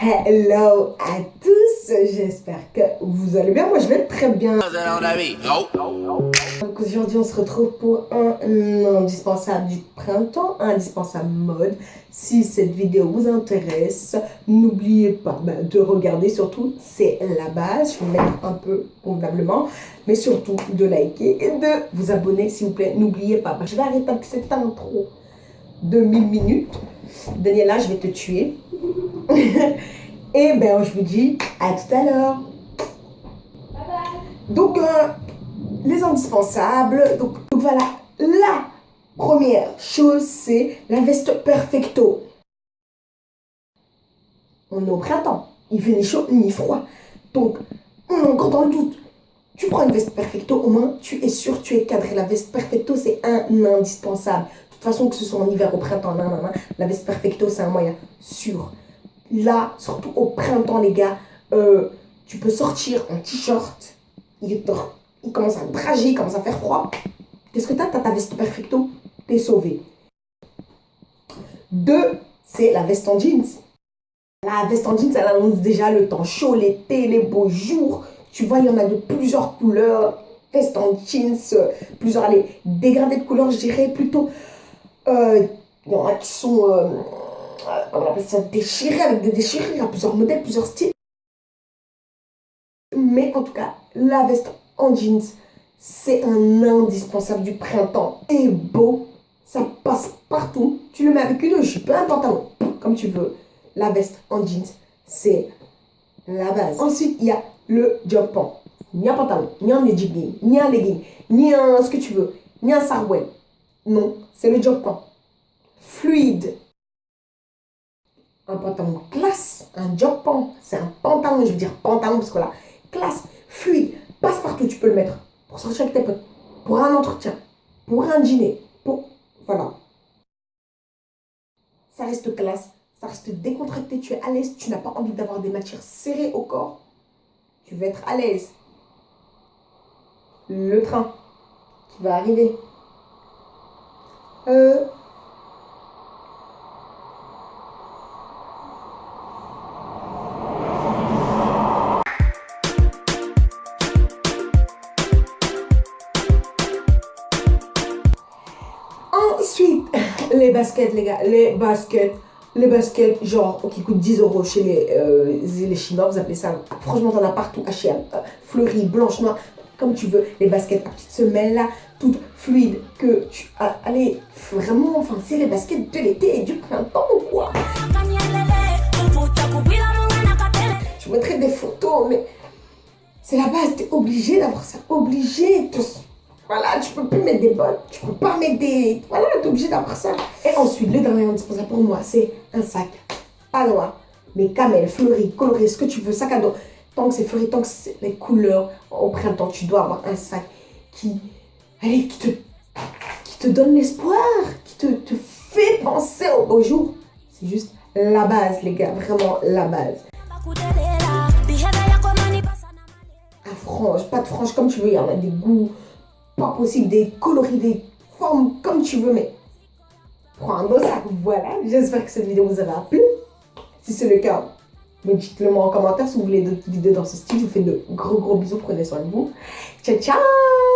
Hello à tous, j'espère que vous allez bien. Moi, je vais très bien. Donc aujourd'hui, on se retrouve pour un indispensable du printemps, un indispensable mode. Si cette vidéo vous intéresse, n'oubliez pas bah, de regarder. Surtout, c'est la base. Je vais mettre un peu convenablement, mais surtout de liker et de vous abonner, s'il vous plaît. N'oubliez pas. Je vais arrêter avec cette intro de 1000 minutes. Daniela, je vais te tuer. Et ben, je vous dis à tout à l'heure. Donc, euh, les indispensables. Donc, voilà, la première chose, c'est la veste perfecto. On est au printemps. Il fait ni chaud ni froid. Donc, on est encore dans le doute. Tu prends une veste perfecto, au moins tu es sûr, tu es cadré. La veste perfecto, c'est un indispensable. De toute façon, que ce soit en hiver, au printemps, la veste perfecto, c'est un moyen sûr. Là, surtout au printemps, les gars, euh, tu peux sortir en t-shirt. Il, commence à drager, il commence à faire froid. Qu'est-ce que t'as? T'as ta veste perfecto. T'es sauvé. Deux, c'est la veste en jeans. La veste en jeans, elle annonce déjà le temps chaud, l'été, les beaux jours. Tu vois, il y en a de plusieurs couleurs. Veste en jeans, plusieurs, allez, dégradés de couleurs, je dirais plutôt. Euh, il qui sont... Euh, on appelle ça, déchiré avec des déchirures, plusieurs modèles, plusieurs styles. Mais en tout cas, la veste en jeans, c'est un indispensable du printemps. Et beau, ça passe partout. Tu le mets avec une jupe, un pantalon, comme tu veux. La veste en jeans, c'est la base. Ensuite, il y a le pant. Ni un pantalon, ni un legging, ni un legging, ni un ce que tu veux, ni un sarwell. Non, c'est le pant. Fluide, pantalon classe, un job pant, c'est un pantalon, je veux dire pantalon parce que là, classe, fluide, passe partout, tu peux le mettre pour sortir avec tes potes, pour un entretien, pour un dîner, pour... Voilà. Ça reste classe, ça reste décontracté, tu es à l'aise, tu n'as pas envie d'avoir des matières serrées au corps, tu vas être à l'aise. Le train qui va arriver. Euh, Les baskets, les gars, les baskets. Les baskets, genre, qui coûtent 10 euros chez les, euh, les Chinois, vous appelez ça. Franchement, t'en as partout, H&M, fleuries, blanches, noires, comme tu veux. Les baskets à petites semelles là, toutes fluides, que tu. as allez, vraiment, enfin, c'est les baskets de l'été et du printemps, quoi. Je mettrai des photos, mais c'est la base, t'es obligé d'avoir ça, obligé. Voilà, tu peux plus mettre des bottes, tu peux pas mettre des... Voilà, tu es obligé d'avoir ça. Et ensuite, le dernier indispensable pour moi, c'est un sac. Pas noir, mais camel, fleuri, coloré, ce que tu veux, sac à dos. Tant que c'est fleuri, tant que c'est les couleurs au printemps, tu dois avoir un sac qui... Allez, qui te, qui te donne l'espoir, qui te, te fait penser au beau jour. C'est juste la base, les gars, vraiment la base. À frange, pas de frange, comme tu veux, il y en a des goûts pas possible, des coloris, des formes comme tu veux, mais beau sac. Voilà, j'espère que cette vidéo vous aura plu. Si c'est le cas, dites-le moi en commentaire si vous voulez d'autres vidéos dans ce style. Je vous fais de gros gros bisous, prenez soin de vous. Ciao ciao